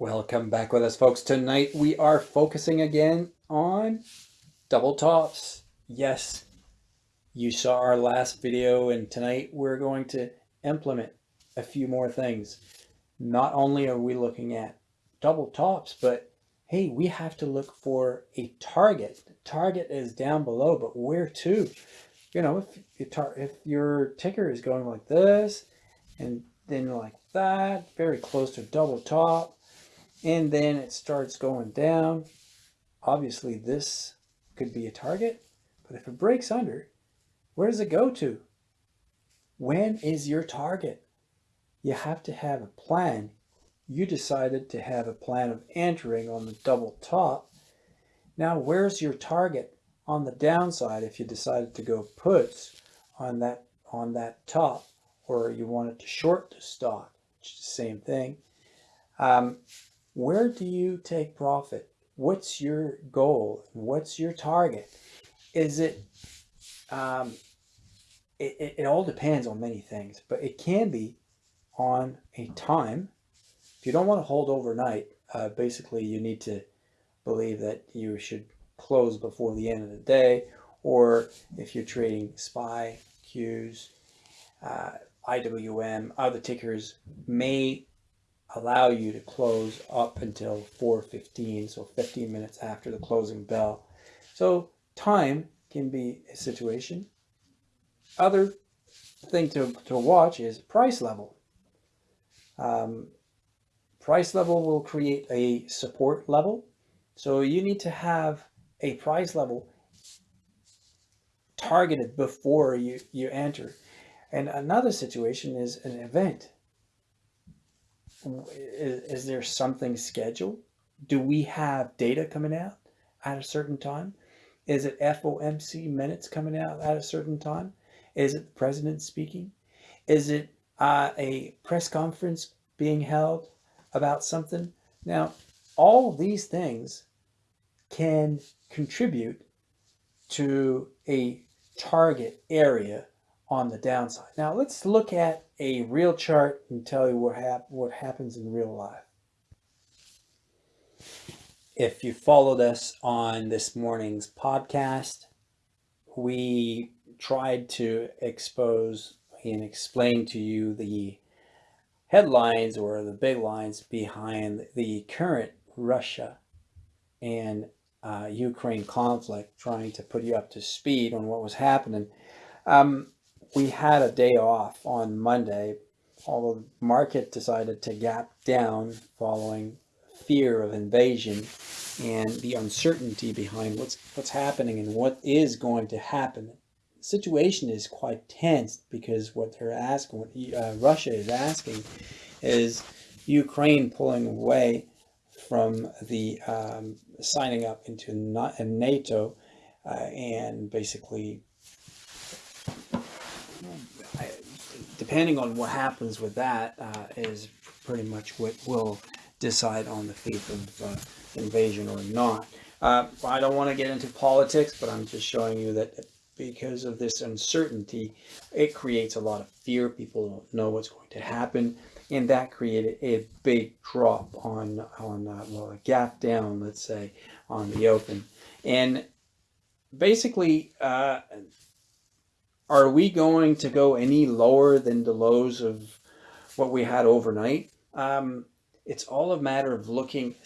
Welcome back with us folks. Tonight we are focusing again on double tops. Yes, you saw our last video and tonight we're going to implement a few more things. Not only are we looking at double tops, but hey, we have to look for a target. The target is down below, but where to? You know, if, your if your ticker is going like this and then like that, very close to double top, and then it starts going down. Obviously this could be a target, but if it breaks under, where does it go to? When is your target? You have to have a plan. You decided to have a plan of entering on the double top. Now, where's your target on the downside if you decided to go puts on that on that top or you wanted to short the stock, the same thing. Um, where do you take profit? What's your goal? What's your target? Is it, um, it, it, it all depends on many things, but it can be on a time. If you don't want to hold overnight, uh, basically you need to believe that you should close before the end of the day, or if you're trading SPY, Qs, uh, IWM, other tickers may allow you to close up until 4.15, so 15 minutes after the closing bell. So time can be a situation. Other thing to, to watch is price level. Um, price level will create a support level. So you need to have a price level targeted before you, you enter. And another situation is an event is, is there something scheduled? Do we have data coming out at a certain time? Is it FOMC minutes coming out at a certain time? Is it the president speaking? Is it uh, a press conference being held about something? Now, all these things can contribute to a target area on the downside. Now let's look at a real chart and tell you what, hap what happens in real life. If you followed us on this morning's podcast, we tried to expose and explain to you the headlines or the big lines behind the current Russia and uh, Ukraine conflict, trying to put you up to speed on what was happening. Um, we had a day off on Monday, although the market decided to gap down following fear of invasion and the uncertainty behind what's what's happening and what is going to happen. The situation is quite tense because what they're asking, what uh, Russia is asking, is Ukraine pulling away from the um, signing up into NATO uh, and basically depending on what happens with that, uh, is pretty much what will decide on the fate of uh, invasion or not. Uh, I don't want to get into politics, but I'm just showing you that because of this uncertainty, it creates a lot of fear. People don't know what's going to happen. And that created a big drop on, on uh, well, a gap down, let's say, on the open. And basically, uh, are we going to go any lower than the lows of what we had overnight? Um, it's all a matter of looking,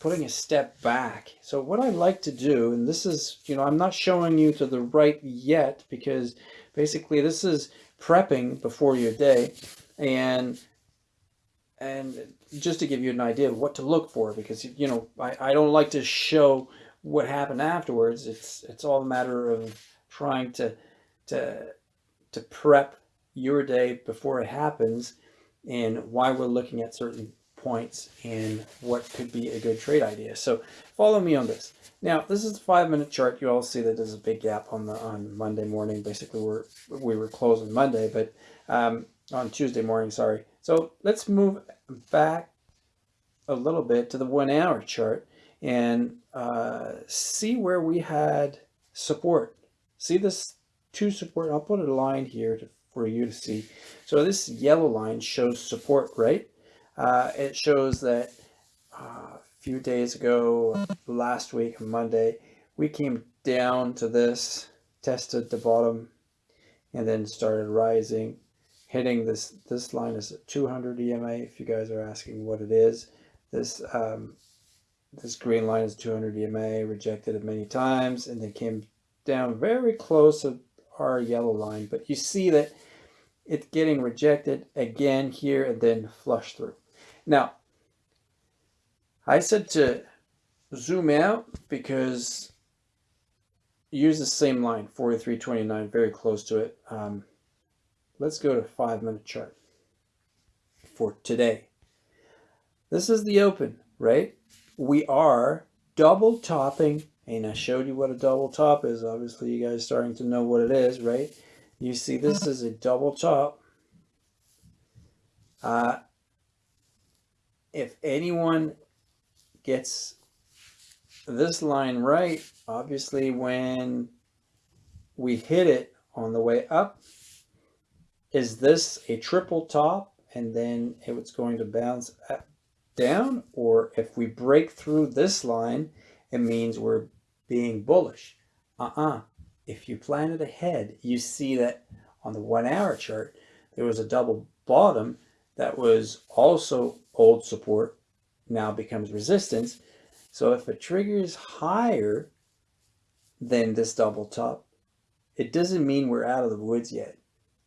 putting a step back. So what I like to do, and this is, you know, I'm not showing you to the right yet because basically this is prepping before your day and and just to give you an idea of what to look for because you know I, I don't like to show what happened afterwards it's it's all a matter of trying to to to prep your day before it happens and why we're looking at certain points and what could be a good trade idea. So follow me on this. Now, this is a five minute chart. You all see that there's a big gap on the on Monday morning. Basically, we're we were closing Monday, but um, on Tuesday morning, sorry. So let's move back a little bit to the one hour chart and uh, see where we had support. See this two support. I'll put a line here to, for you to see. So this yellow line shows support, right? Uh, it shows that uh, a few days ago, last week, Monday, we came down to this, tested the bottom, and then started rising, hitting this, this line is 200 EMA, if you guys are asking what it is. This, um, this green line is 200 EMA, rejected it many times, and then came down very close to our yellow line, but you see that it's getting rejected again here and then flush through. Now, I said to zoom out because use the same line, 43.29, very close to it. Um, let's go to five minute chart for today. This is the open, right? We are double topping, and I showed you what a double top is. Obviously, you guys starting to know what it is, right? You see this is a double top. Uh, if anyone gets this line right, obviously when we hit it on the way up, is this a triple top and then it's going to bounce down? Or if we break through this line, it means we're being bullish. Uh-uh. If you plan it ahead, you see that on the one hour chart, there was a double bottom that was also old support, now becomes resistance. So if it triggers higher than this double top, it doesn't mean we're out of the woods yet.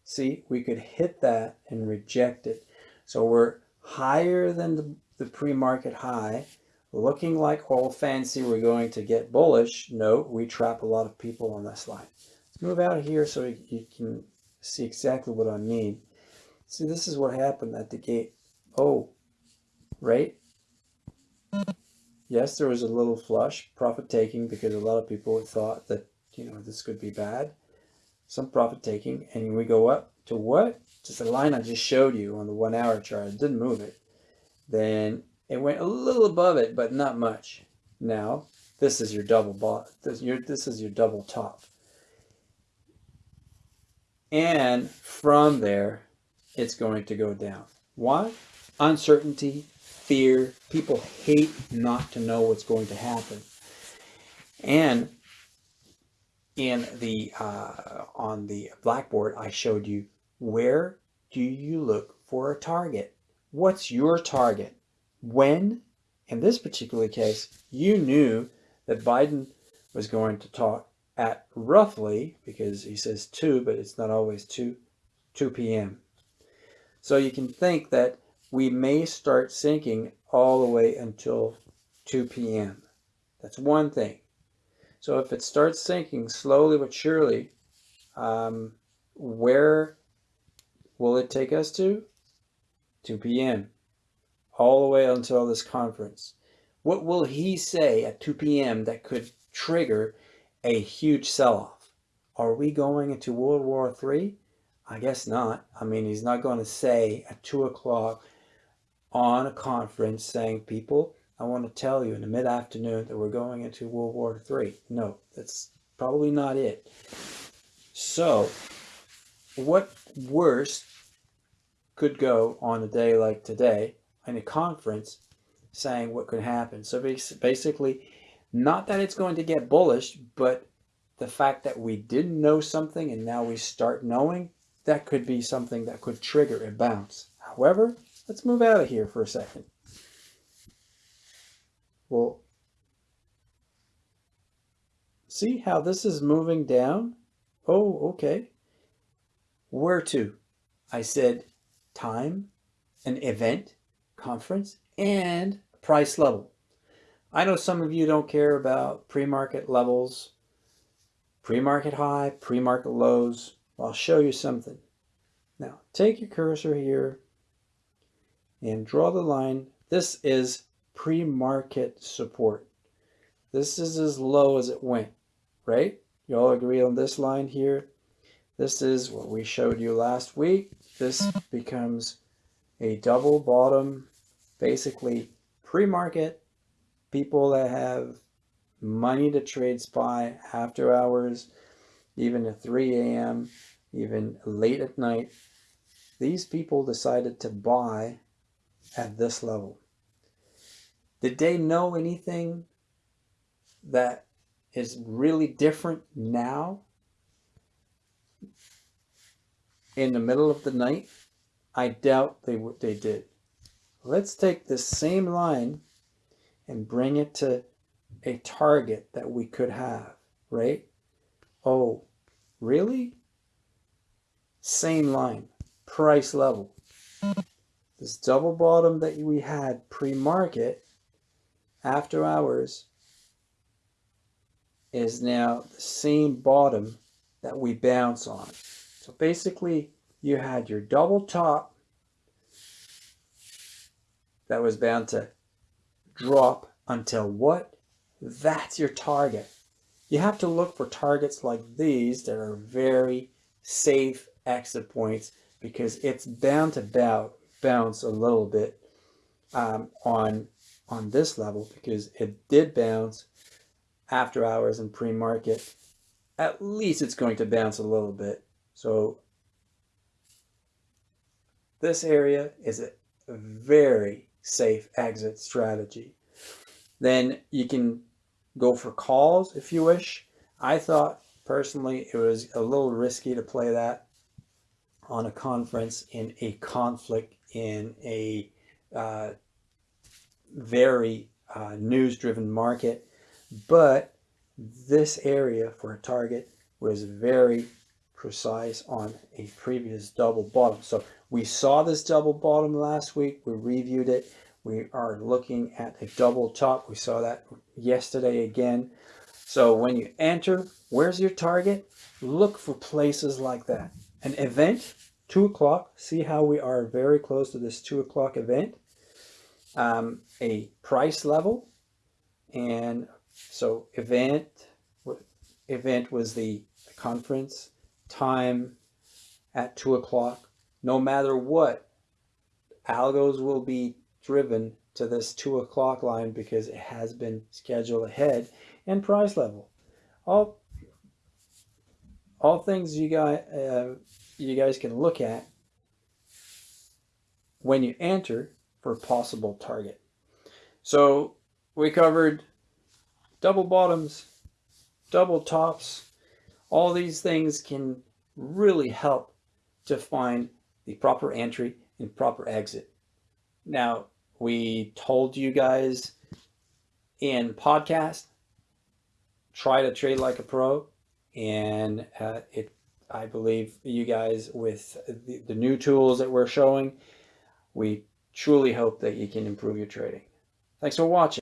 See, we could hit that and reject it. So we're higher than the, the pre-market high, looking like all fancy we're going to get bullish. No, we trap a lot of people on this line. Let's move out of here so you can see exactly what I mean. See, this is what happened at the gate. Oh, right? Yes, there was a little flush, profit taking, because a lot of people thought that, you know, this could be bad. Some profit taking, and we go up to what? Just the line I just showed you on the one hour chart. It didn't move it. Then it went a little above it, but not much. Now, this is your double bot. This, your, this is your double top. And from there, it's going to go down. Why? Uncertainty, fear. People hate not to know what's going to happen. And in the uh, on the blackboard, I showed you where do you look for a target? What's your target? When, in this particular case, you knew that Biden was going to talk at roughly, because he says 2, but it's not always 2, 2 p.m. So you can think that we may start sinking all the way until 2 p.m. That's one thing. So if it starts sinking slowly but surely, um, where will it take us to? 2 p.m. All the way until this conference. What will he say at 2 p.m. that could trigger a huge sell-off? Are we going into World War III? I guess not. I mean, he's not going to say at 2 o'clock on a conference saying, people, I want to tell you in the mid-afternoon that we're going into World War III. No, that's probably not it. So, what worse could go on a day like today in a conference saying what could happen? So basically, not that it's going to get bullish, but the fact that we didn't know something and now we start knowing, that could be something that could trigger a bounce. However, let's move out of here for a second. Well, see how this is moving down? Oh, okay. Where to? I said time, an event, conference, and price level. I know some of you don't care about pre-market levels, pre-market high, pre-market lows. I'll show you something. Now, take your cursor here and draw the line. This is pre-market support. This is as low as it went, right? You all agree on this line here? This is what we showed you last week. This becomes a double bottom, basically pre-market, people that have money to trade SPY after hours, even at 3 a.m., even late at night. These people decided to buy at this level. Did they know anything that is really different now in the middle of the night? I doubt they they did. Let's take this same line and bring it to a target that we could have, right? Oh, really? Same line, price level. This double bottom that we had pre-market after hours is now the same bottom that we bounce on. So basically you had your double top that was bound to drop until what? That's your target. You have to look for targets like these that are very safe exit points because it's bound to bow, bounce a little bit um, on on this level because it did bounce after hours and pre-market. At least it's going to bounce a little bit. So this area is a very safe exit strategy. Then you can go for calls if you wish. I thought personally it was a little risky to play that on a conference in a conflict in a uh, very uh, news driven market. But this area for a target was very precise on a previous double bottom. So we saw this double bottom last week. We reviewed it. We are looking at a double top. We saw that yesterday again. So when you enter, where's your target? Look for places like that. An event, 2 o'clock. See how we are very close to this 2 o'clock event. Um, a price level. And so event, event was the conference time at 2 o'clock. No matter what, algos will be driven to this two o'clock line because it has been scheduled ahead and price level. All, all things you guys, uh, you guys can look at when you enter for possible target. So we covered double bottoms, double tops. All these things can really help to find the proper entry and proper exit. Now, we told you guys in podcast, try to trade like a pro. And uh, it, I believe you guys with the, the new tools that we're showing, we truly hope that you can improve your trading. Thanks for watching.